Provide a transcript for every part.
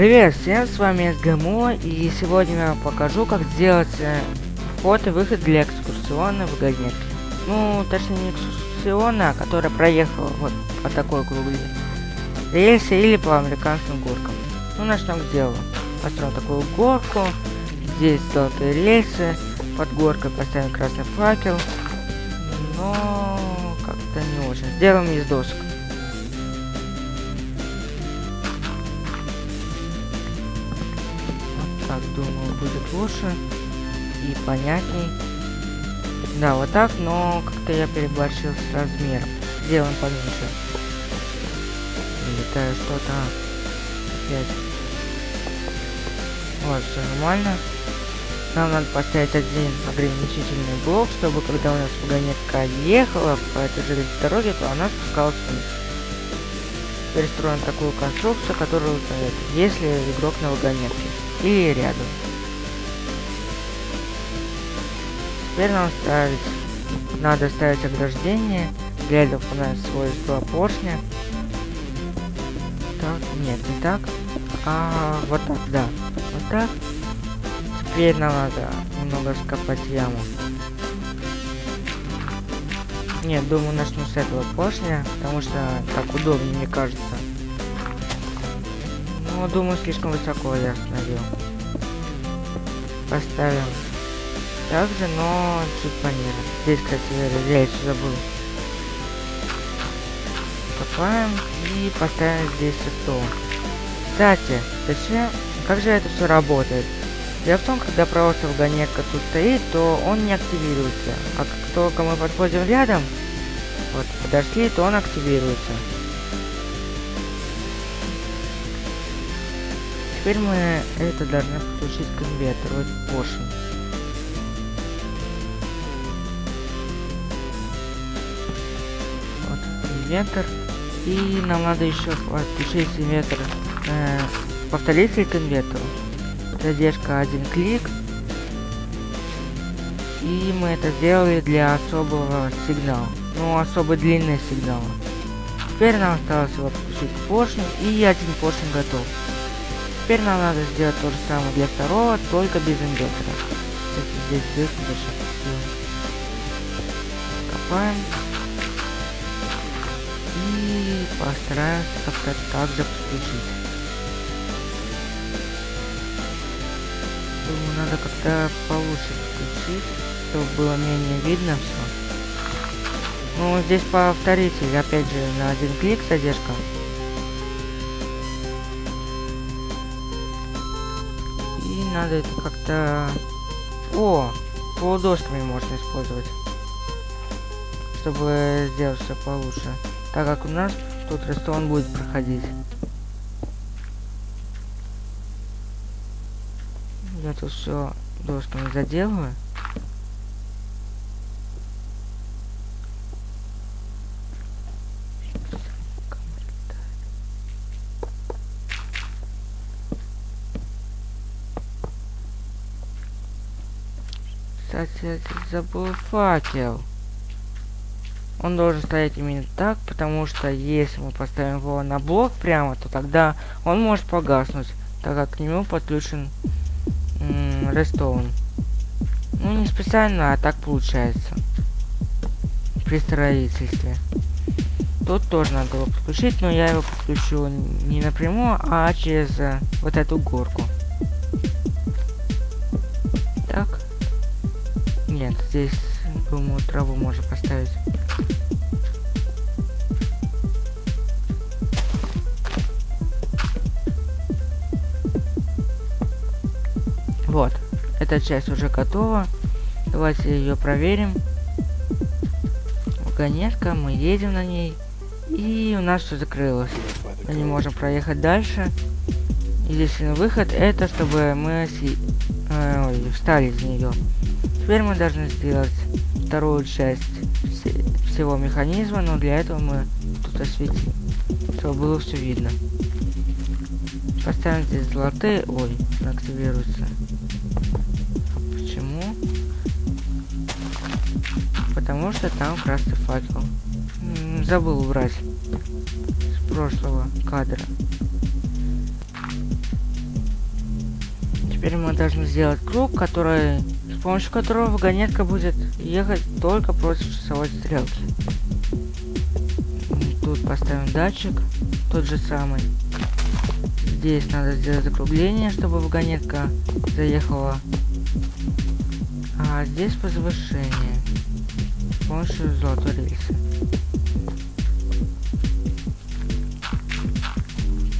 Привет всем, с вами СГМО, и сегодня я вам покажу, как сделать э, вход и выход для экскурсионной вагонетки. Ну, точнее не экскурсионная, а которая проехала вот по такой круглой рельсе или по американским горкам. Ну, начнем с дела. Построим такую горку, здесь золотые рельсы, под горкой поставим красный факел, но как-то не очень. Сделаем из досок. Так думаю будет лучше и понятней. Да вот так но как-то я переборщил с размером. Сделаем поменьше? Летаю что-то опять. Вот все нормально. Нам надо поставить один ограничительный блок чтобы когда у нас вагонетка ехала по этой железной дороге то она спускалась вниз. Перестроим такую конструкцию которая узнает если игрок на вагонетке или рядом. Теперь нам ставить, надо ставить ограждение для дополнять свойства поршня. Так, нет, не так, а вот так, да, вот так. Теперь нам надо немного скопать яму. Нет, думаю, начну с этого поршня, потому что так удобнее, мне кажется. Ну, думаю, слишком высоко я остановил. Поставим также, но чуть пониже. Здесь, кстати, я еще забыл. Копаем и поставим здесь стол. Кстати, зачем? Как же это все работает? Дело в том, когда просто вагонетка тут стоит, то он не активируется. А как только мы подходим рядом, вот, подошли, то он активируется. Теперь мы это должны подключить к это поршень. Вот инвентор. И нам надо еще подключить инвертор, э, повторитель к инвертору. Задержка один клик. И мы это сделали для особого сигнала. Ну, особо длинный сигнал. Теперь нам осталось его подключить к поршню, и один поршень готов. Теперь нам надо сделать то же самое для второго, только без инвертора. Кстати, здесь дырку даже Копаем. И постараемся как-то также подключить. Думаю, надо как-то получше подключить, чтобы было менее видно все. Ну, здесь повторитель, опять же, на один клик задержка. Надо это как-то... О! Полудосками можно использовать. Чтобы сделать все получше. Так как у нас тут рестон будет проходить. Я тут все досками заделываю. Кстати, забыл факел. Он должен стоять именно так, потому что если мы поставим его на блок прямо, то тогда он может погаснуть, так как к нему подключен рестован. Ну, не специально, а так получается. При строительстве. Тут тоже надо его подключить, но я его подключу не напрямую, а через э, вот эту горку. Здесь, думаю, траву можно поставить. Вот, эта часть уже готова. Давайте ее проверим. Вагонетка, мы едем на ней. И у нас все закрылось. Мы не можем проехать дальше. Единственный выход это, чтобы мы э, ой, встали из нее. Теперь мы должны сделать вторую часть вс всего механизма, но для этого мы тут осветим, чтобы было все видно. Поставим здесь золотые, ой, активируется. Почему? Потому что там красный факел. М -м, забыл убрать с прошлого кадра. Теперь мы должны сделать круг, который, помощью которого вагонетка будет ехать только против часовой стрелки. Тут поставим датчик, тот же самый. Здесь надо сделать закругление, чтобы вагонетка заехала. А здесь возвышение с помощью золотой рельсы.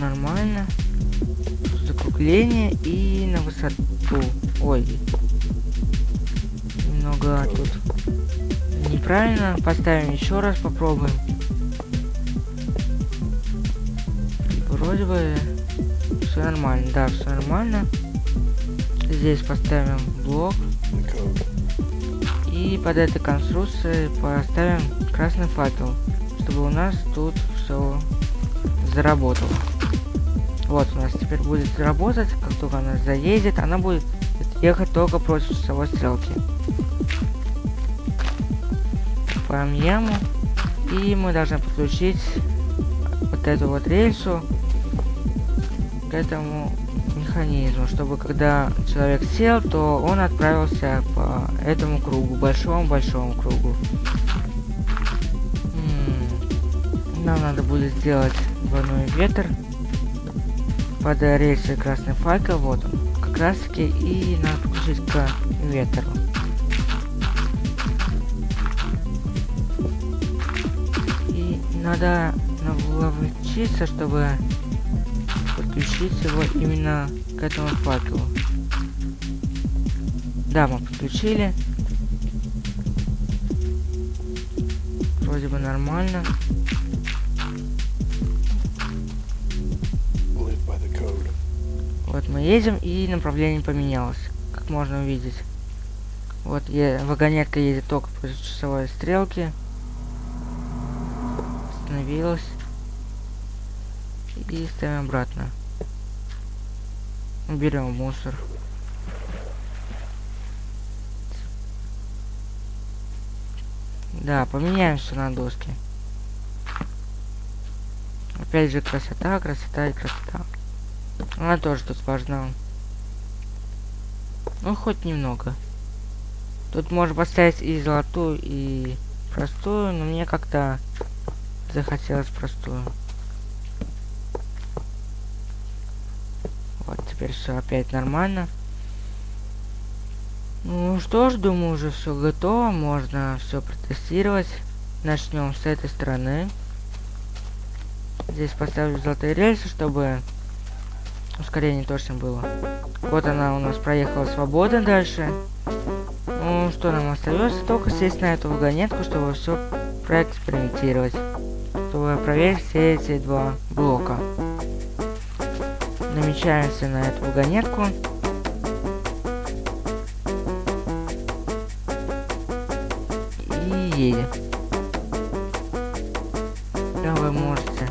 Нормально. Закругление и на высоту. Ой. Немного тут неправильно. Поставим еще раз, попробуем. Вроде бы все нормально. Да, все нормально. Здесь поставим блок. И под этой конструкцией поставим красный факел, чтобы у нас тут все заработало. Вот у нас теперь будет работать, как только она заедет, она будет ехать только против часовой стрелки. Копаем яму. И мы должны подключить вот эту вот рельсу к этому механизму, чтобы когда человек сел, то он отправился по этому кругу, большому-большому кругу. Нам надо будет сделать двойной ветер под рельсой красный факел, вот он, как раз таки, и надо подключить к ветру. Надо навлечиться, чтобы подключить его именно к этому факелу. Да, мы подключили. Вроде бы нормально. Вот мы едем и направление поменялось, как можно увидеть. Вот я, вагонетка едет только по часовой стрелке. Остановилась. И ставим обратно. Берем мусор. Да, поменяемся на доске. Опять же красота, красота и красота. Она тоже тут важна. Ну, хоть немного. Тут можно поставить и золотую, и простую, но мне как-то захотелось простую. Вот, теперь все опять нормально. Ну что ж, думаю, уже все готово. Можно все протестировать. Начнем с этой стороны. Здесь поставлю золотые рельсы, чтобы ускорение точно было. Вот она у нас проехала свободно дальше. Ну, что нам остается? Только сесть на эту вагонетку, чтобы все проэкспериментировать. Чтобы проверить все эти два блока. Намечаемся на эту вагонетку. И едем. Да, вы можете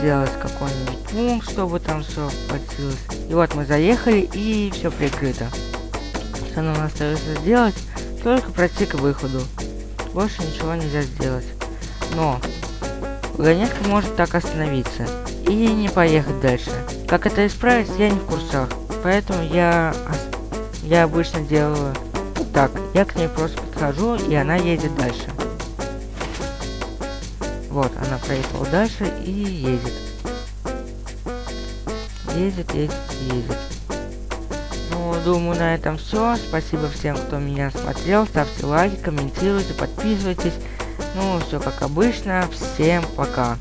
сделать какой-нибудь пункт, чтобы там все подсилось. И вот мы заехали, и все прикрыто. Что нам остается сделать? Только пройти к выходу. Больше ничего нельзя сделать. Но вагонетка может так остановиться и не поехать дальше. Как это исправить, я не в курсах. Поэтому я, я обычно делаю так. Я к ней просто подхожу, и она едет дальше. Вот, она проехала дальше и едет. Едет, едет, едет. Ну, думаю, на этом все. Спасибо всем, кто меня смотрел. Ставьте лайки, комментируйте, подписывайтесь. Ну, все как обычно. Всем пока.